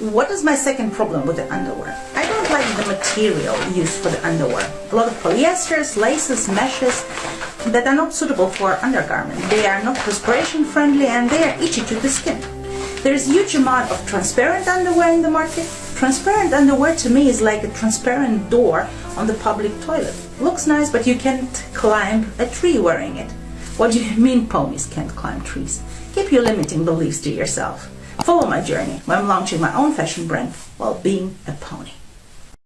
What is my second problem with the underwear? I don't like the material used for the underwear. A lot of polyesters, laces, meshes that are not suitable for undergarment. They are not perspiration friendly and they are itchy to the skin. There is a huge amount of transparent underwear in the market. Transparent underwear to me is like a transparent door on the public toilet. Looks nice, but you can't climb a tree wearing it. What do you mean ponies can't climb trees? Keep your limiting beliefs to yourself. Follow my journey when I'm launching my own fashion brand while being a pony.